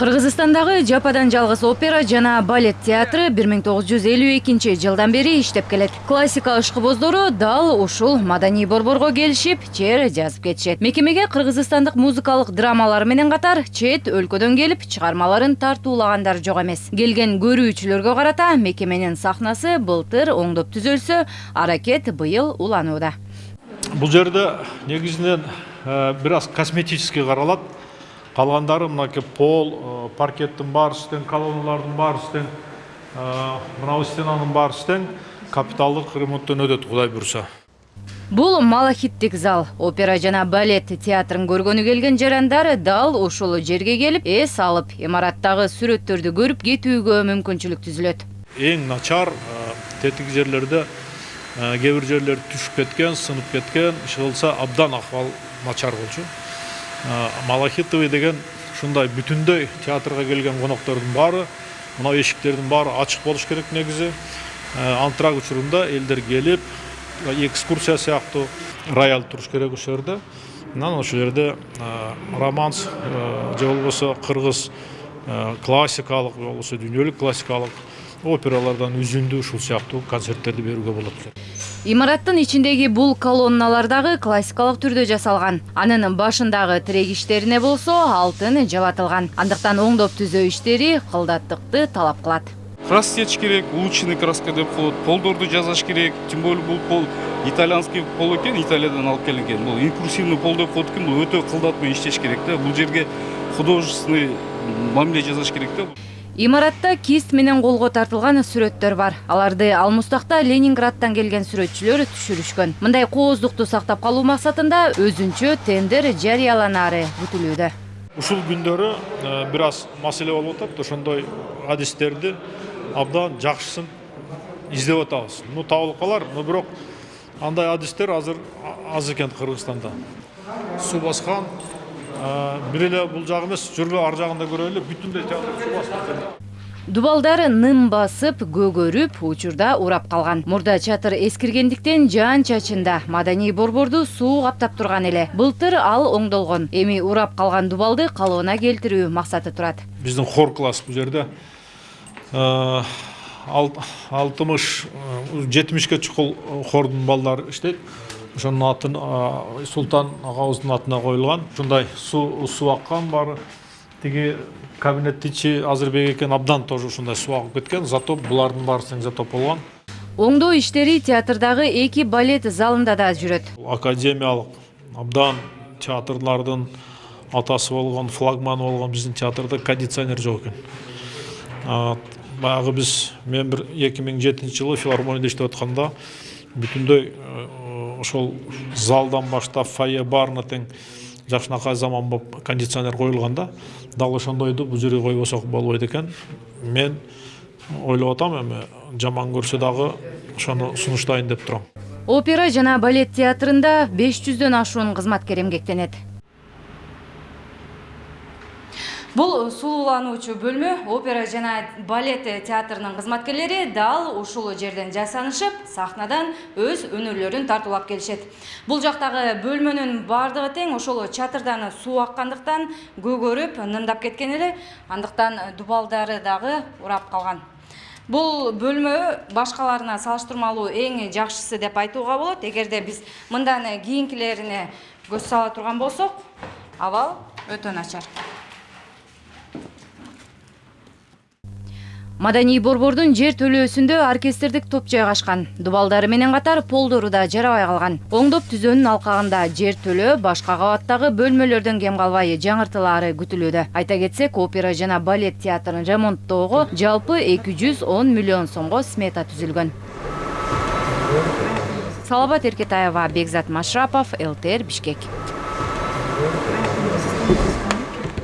кыргызстандагы жападан жалгыз опера жана балет театры бир миң тогуз жүз элүү экинчи жылдан бери иштеп келет. Классика ышкыбоздору дал ушул маданий борборго келишип чейр жазып кетишет. Мекемеге кыргызстандык музыкалык драмалар менен катар чет өлкөдөн келип чыгармаларын тартуулагандар жок эмес. Келген көрүүчүлөргө карата мекеменин сахнасы былтыр оңдоп түзөлсө аракет быйыл уланууда. Бул жерде негизинен бир аз косметический каралат калгандары мынакей пол паркеттин баары иштен колонналардын баары иштен мынабу стенанын баары иштен капиталдык ремонттон өтөт кудай буюрса бул малахиттик зал. Опера жана балет театрын көргөнү келген жарандар дал ушул жерге келип эс алып имараттагы сүрөттөрдү көрүп кетүүгө мүмкүнчүлүк түзүлөт эң начар тетиги жерлерде кээ бир жерлер түшүп кеткен сынып кеткен иши кылса абдан акыбал начар болчу. Малахитовый деген ушундай бүтүндөй театрга келген коноктордун баары мына эшиктердин баары ачык болуш керек негизи антрак учурунда элдер келип экскурсия сыяктуу рояль туруш керек ошол жерде анан ошол жерде романс же болбосо кыргыз классикалык же болбосо дүйнөлүк классикалык опералардан үзүндү ушул сыяктуу концерттерди берүүгө болот имараттын ичиндеги бул колонналар дагы классикалык түрдө жасалган анын башындагы тирек иштерине болсо алтын жабатылган андыктан оңдоп түзөө иштери кылдаттыкты талап кылат краска сечиш керек улучшенный краска деп коет полдорду жасаш керек. Тем более бул пол итальянский пол экен италиядан алып келген экен бул импульсивный пол деп коет экен бул өтө кылдат менен иштеш керек да бул жерге художественный мамиле жасаш керек да имаратта кист менен колго тартылган сүрөттөр бар. Аларды алмустакта ленинградтан келген сүрөтчүлөр түшүрүшкөн. Мындай кооздукту сактап калуу максатында өзүнчө тендер жарыяланаары күтүлүүдө ушул күндөрү бир аз маселе болуп атат ошондой адистерди абдан жакшысын издеп атабыз. Ну табылып калар но бирок андай адистер азыр аз экен кыргызстанда. Суу баскан бир эле бул жагы эмес жүргүлө ар жагын да көрөлү бүтүндөй театр дубалдар ным басып көгөрүп учурда урап калган. Мурда чатыр эскиргендиктен жаан чачында. Маданий борборду суу каптап турган эле. Былтыр ал оңдолгон. Эми урап калган дубалды калыбына келтирүү максаты турат. Биздин хор класс бул жерде. Алтымыш жетимишке чукул хордун балдары иштейт ошонун атын султан агабыздын атына коюлган ушундай суу суу аккан баары тиги кабинеттин ичи азырбек экен абдан тоже ушундай суу агып кеткен. Затоп булардын баары тең затоп болгон оңдоо иштери театрдагы эки балет залында да жүрөт. Академиялык абдан театрлардын атасы болгон флагманы болгон биздин театрда кондиционер жок экен. Баягы биз мен бир эки миң жетинчи жылы филармонияда иштеп атканда бүтүндөй ошол залдан баштап фойе баарына тең жакшынакай заман болуп кондиционер коюлган да дал ошондойду жерге койбосок болбойт экен. Мен ойлоп атам эми жаман көрсө дагы ошону сунуштайын деп турам. Опера жана балет театрында беш жүздөн ашуун кызматкер эмгектенет. Бул сулуулануучу бөлмө опера жана балет театрынын кызматкерлери дал ушул жерден жасанышып сахнадан өз өнөрлөрүн тартуулап келишет. Бул жактагы бөлмөнүн баардыгы тең ошол чатырдан суу аккандыктан көгөрүп нымдап кеткен эле андыктан дубалдары дагы урап калган. Бул бөлмө башкаларына салыштырмалуу эң жакшысы деп айтууга болот. Эгерде биз мындан кийинкилерине көз сала турган болсок абал өтө начар маданий борбордун жер төлөөсүндө оркестрдик топ жайгашкан. Дубалдары менен катар полдору да жарабай калган. Оңдоп түзөөнүн алкагында жер төлөө башка кабаттагы бөлмөлөрдөн кем калбай жаңыртылаары күтүлүүдө. Айта кетсек опера жана балет театрын ремонттоого жалпы эки жүз он миллион сомго смета түзүлгөн. Салават эркетаева бекзат машрапов лтр бишкек